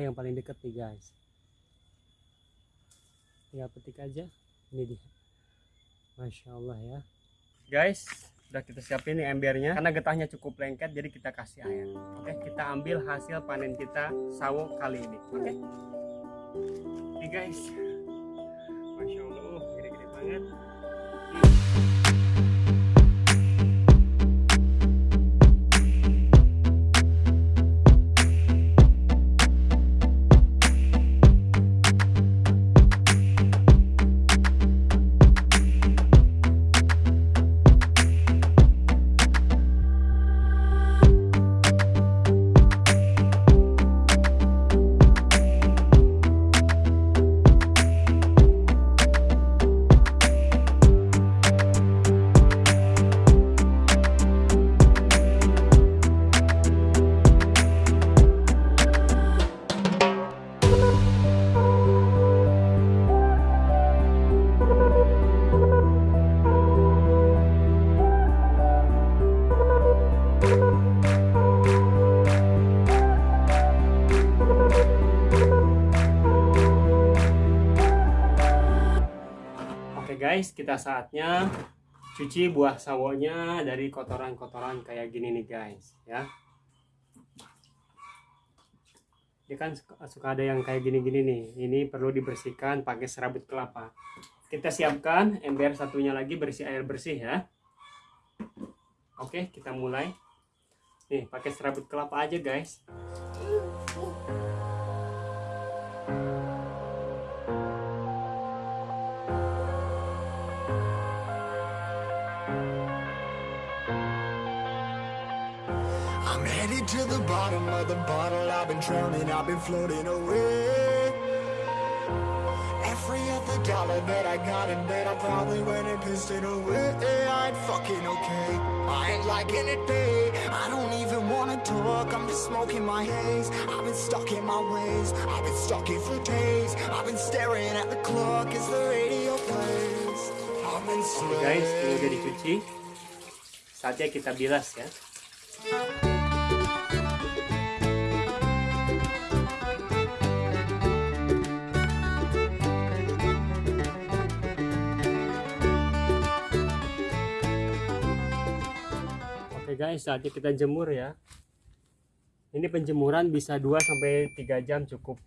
yang paling dekat nih guys. Tinggal petik aja. Ini dia. Masya Allah ya. Guys udah kita siapin nih embernya. Karena getahnya cukup lengket jadi kita kasih air. Oke kita ambil hasil panen kita sawo kali ini. Oke? Ini guys. Masya Allah gede-gede banget guys, kita saatnya cuci buah sawonya dari kotoran-kotoran kayak gini nih guys, ya. Ini kan suka, suka ada yang kayak gini-gini nih. Ini perlu dibersihkan pakai serabut kelapa. Kita siapkan ember satunya lagi bersih air bersih ya. Oke, kita mulai. Nih, pakai serabut kelapa aja guys. I'm headed to the bottom of the bottle. I've been drowning, I've been floating away. Every other dollar that I got in bed, I probably went and pissed it away. I ain't fucking okay. I ain't liking it, babe. I don't even wanna talk. I'm just smoking my haze. I've been stuck in my ways. I've been stuck in for days. I've been staring at the clock as the radio plays. I've been Oke guys, ini udah dicuci. Saatnya kita bilas ya. Guys, saatnya kita jemur ya. Ini penjemuran bisa 2 sampai 3 jam cukup.